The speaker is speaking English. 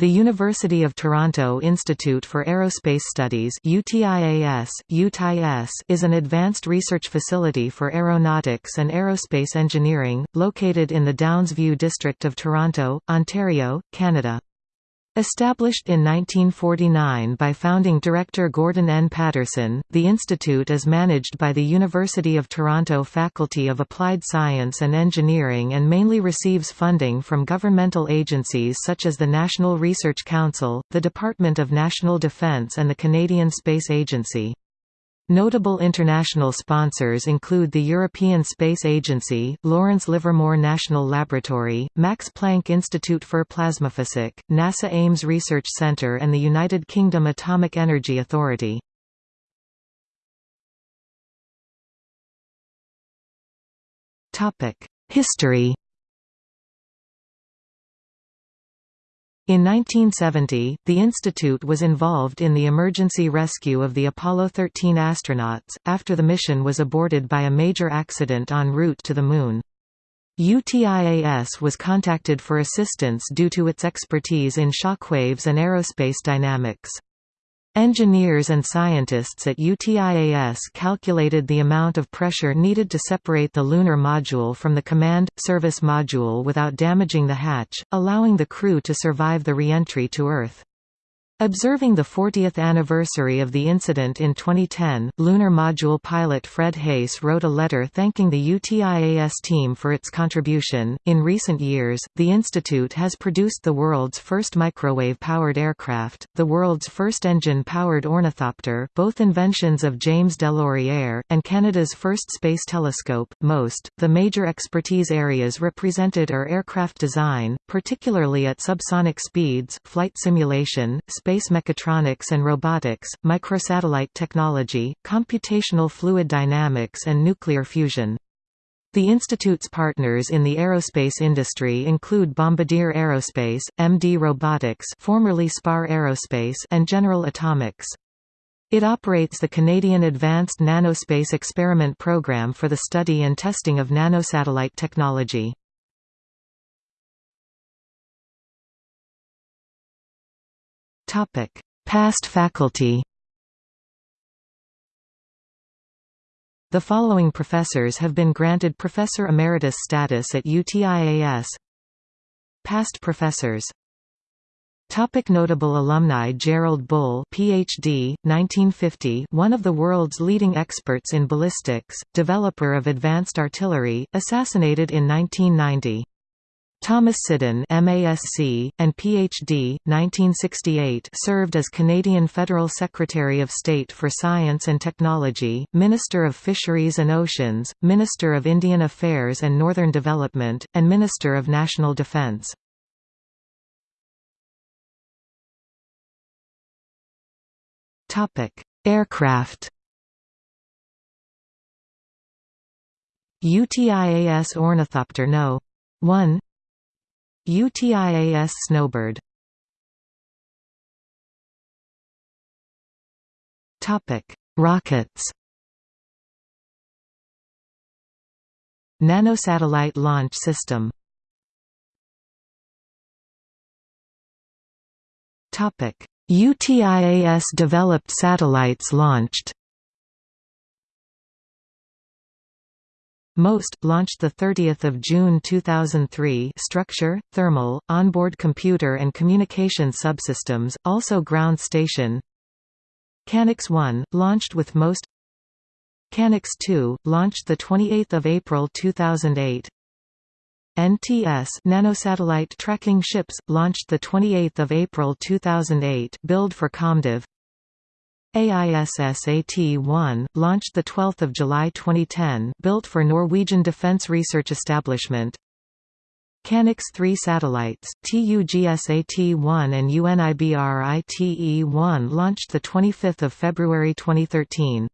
The University of Toronto Institute for Aerospace Studies UTIAS, UTIS is an advanced research facility for aeronautics and aerospace engineering, located in the Downsview district of Toronto, Ontario, Canada. Established in 1949 by founding director Gordon N. Patterson, the institute is managed by the University of Toronto Faculty of Applied Science and Engineering and mainly receives funding from governmental agencies such as the National Research Council, the Department of National Defence and the Canadian Space Agency. Notable international sponsors include the European Space Agency, Lawrence Livermore National Laboratory, Max Planck Institute for Plasmaphysics, NASA Ames Research Centre and the United Kingdom Atomic Energy Authority. History In 1970, the institute was involved in the emergency rescue of the Apollo 13 astronauts, after the mission was aborted by a major accident en route to the Moon. UTIAS was contacted for assistance due to its expertise in shockwaves and aerospace dynamics. Engineers and scientists at UTIAS calculated the amount of pressure needed to separate the lunar module from the command, service module without damaging the hatch, allowing the crew to survive the re-entry to Earth. Observing the 40th anniversary of the incident in 2010, Lunar Module pilot Fred Haise wrote a letter thanking the UTIAS team for its contribution. In recent years, the institute has produced the world's first microwave-powered aircraft, the world's first engine-powered ornithopter, both inventions of James DeLaurier, and Canada's first space telescope. Most, the major expertise areas represented are aircraft design, particularly at subsonic speeds, flight simulation, space space mechatronics and robotics, microsatellite technology, computational fluid dynamics and nuclear fusion. The institute's partners in the aerospace industry include Bombardier Aerospace, MD Robotics formerly Spar Aerospace and General Atomics. It operates the Canadian Advanced Nanospace Experiment Program for the study and testing of nanosatellite technology. Past faculty The following professors have been granted Professor Emeritus status at UTIAS Past professors Topic notable alumni Gerald Bull PhD 1950 one of the world's leading experts in ballistics developer of advanced artillery assassinated in 1990 Thomas Siddon MASc, and Ph.D., 1968 served as Canadian Federal Secretary of State for Science and Technology, Minister of Fisheries and Oceans, Minister of Indian Affairs and Northern Development, and Minister of National Defence. Aircraft UTIAS Ornithopter No. 1 UTIAS Snowbird Rockets. Nanosatellite launch system. Topic: UTIAS developed satellites launched. MOST launched 30 June 2003 structure, thermal, onboard computer and communication subsystems, also ground station. CANX 1, launched with MOST. CANX 2, launched 28 April 2008 NTS nanosatellite tracking ships, launched 28 April 2008 build for COMDEV AISSAT-1, launched 12 July 2010 built for Norwegian Defence Research Establishment. CANX 3 satellites, TUGSAT-1 and UNIBRITE-1 launched 25 February 2013